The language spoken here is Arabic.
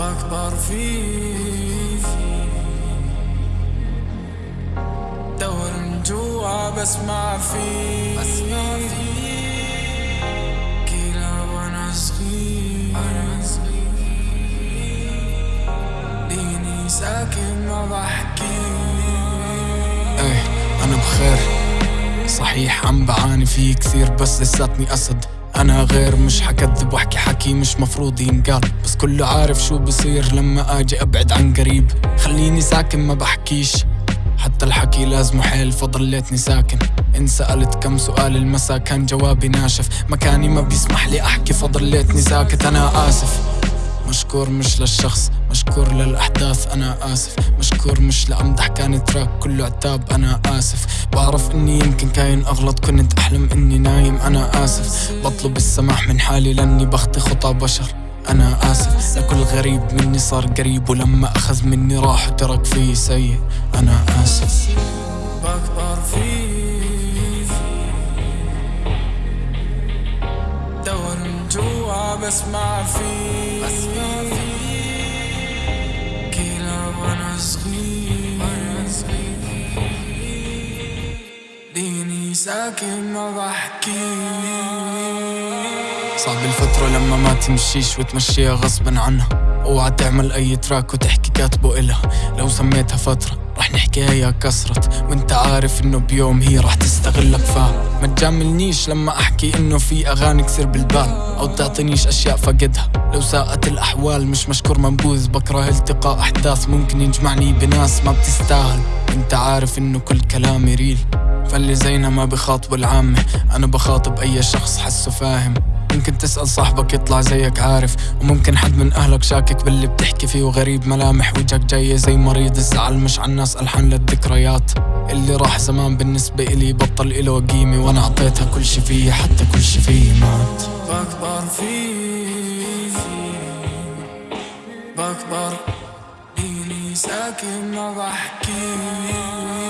بكبر فيه دور من جوا بسمع فيه كلا وأنا صغير. ديني ساكن ما بحكي. إيه أنا بخير. صحيح عم بعاني فيه كثير بس لساتني أسد. أنا غير مش حكذب مش مفروض ينقال بس كله عارف شو بصير لما آجي أبعد عن قريب. خليني ساكن ما بحكيش. حتى الحكي لازمه حيل فضليتني ساكن. إن سألت كم سؤال المسا كان جوابي ناشف. مكاني ما بيسمح لي أحكي فضليتني ساكت أنا آسف. مشكور مش للشخص مشكور للأحداث أنا آسف. مشكور مش لأمدح كان تراك كله عتاب أنا آسف. بعرف إني يمكن كاين أغلط كنت أحلم إني نايم أنا آسف. بطلب السماح من حالي لأني بخطي خطى بشر أنا آسف. لكل غريب مني صار قريب ولما أخذ مني راح وترك فيه سيء أنا آسف. بكبر فيه دور من جوا بسمع فيه وأنا صعب الفترة لما ما تمشيش وتمشيها غصبا عنها. أوعى تعمل أي تراك وتحكي كاتبه إلها لو سميتها فترة رح نحكيها يا كسرت. وأنت عارف إنه بيوم هي رح تستغلك. فا ما تجاملنيش لما أحكي إنه في أغاني كثير بالبال أو تعطينيش أشياء فقدها. لو ساءت الأحوال مش مشكور منبوذ. بكره التقاء أحداث ممكن يجمعني بناس ما بتستاهل. أنت عارف إنه كل كلامي ريل. فاللي زينا ما بخاطب العامة. أنا بخاطب أي شخص حسه فاهم. ممكن تسأل صاحبك يطلع زيك عارف وممكن حد من أهلك شاكك باللي بتحكي فيه وغريب ملامح وجهك جاية زي مريض الزعل مش على الناس ألحان للذكريات. اللي راح زمان بالنسبة إلي بطل إله قيمة وأنا عطيتها كل شي فيي حتى كل شي فيي مات. بكبر فيه بكبر ديني ساكن ما بحكي.